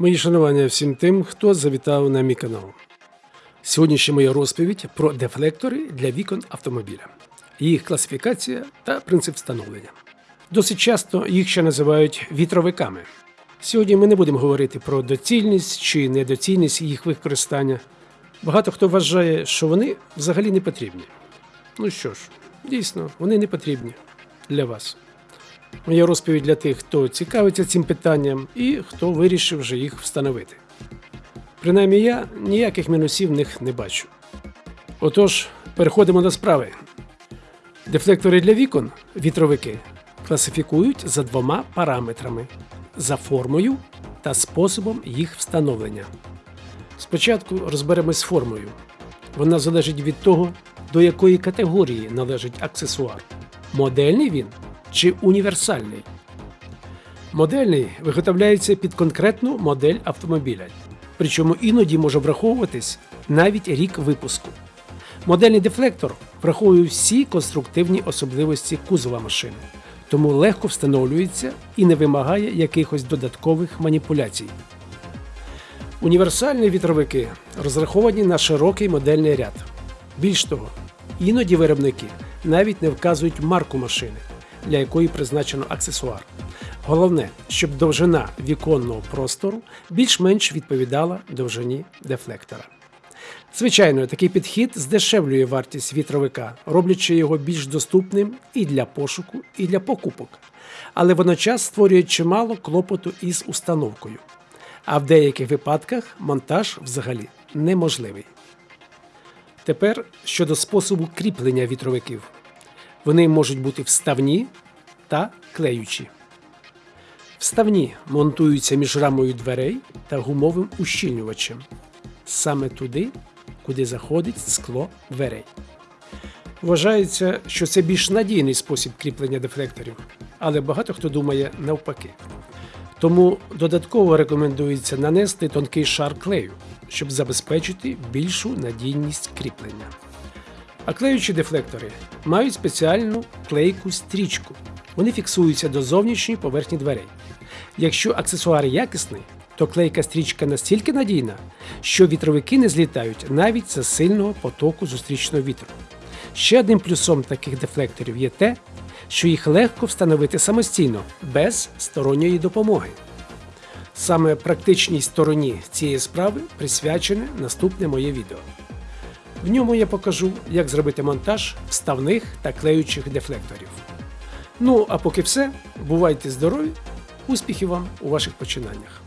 Мої шанування всім тим, хто завітав на мій канал. Сьогоднішня моя розповідь про дефлектори для вікон автомобіля, їх класифікація та принцип встановлення. Досить часто їх ще називають вітровиками. Сьогодні ми не будемо говорити про доцільність чи недоцільність їх використання. Багато хто вважає, що вони взагалі не потрібні. Ну що ж, дійсно, вони не потрібні для вас. Моя розповідь для тих, хто цікавиться цим питанням і хто вирішив вже їх встановити. Принаймні я ніяких мінусів в них не бачу. Отож, переходимо до справи. Дефлектори для вікон, вітровики, класифікують за двома параметрами: за формою та способом їх встановлення. Спочатку розберемось з формою. Вона залежить від того, до якої категорії належить аксесуар. Модельний він чи універсальний. Модельний виготовляється під конкретну модель автомобіля, причому іноді може враховуватись навіть рік випуску. Модельний дефлектор враховує всі конструктивні особливості кузова машини, тому легко встановлюється і не вимагає якихось додаткових маніпуляцій. Універсальні вітровики розраховані на широкий модельний ряд. Більш того, іноді виробники навіть не вказують марку машини, для якої призначено аксесуар. Головне, щоб довжина віконного простору більш-менш відповідала довжині дефлектора. Звичайно, такий підхід здешевлює вартість вітровика, роблячи його більш доступним і для пошуку, і для покупок, але водночас створює чимало клопоту із установкою. А в деяких випадках монтаж взагалі неможливий. Тепер щодо способу кріплення вітровиків. Вони можуть бути вставні та клеючі. Вставні монтуються між рамою дверей та гумовим ущільнювачем саме туди, куди заходить скло дверей. Вважається, що це більш надійний спосіб кріплення дефлекторів, але багато хто думає навпаки. Тому додатково рекомендується нанести тонкий шар клею, щоб забезпечити більшу надійність кріплення. А клеючі дефлектори мають спеціальну клейку стрічку. Вони фіксуються до зовнішньої поверхні дверей. Якщо аксесуар якісний, то клейка стрічка настільки надійна, що вітровики не злітають навіть за сильного потоку зустрічного вітру. Ще одним плюсом таких дефлекторів є те, що їх легко встановити самостійно, без сторонньої допомоги. Саме практичній стороні цієї справи присвячене наступне моє відео. В ньому я покажу, як зробити монтаж вставних та клеючих дефлекторів. Ну а поки все, бувайте здорові, успіхів вам у ваших починаннях!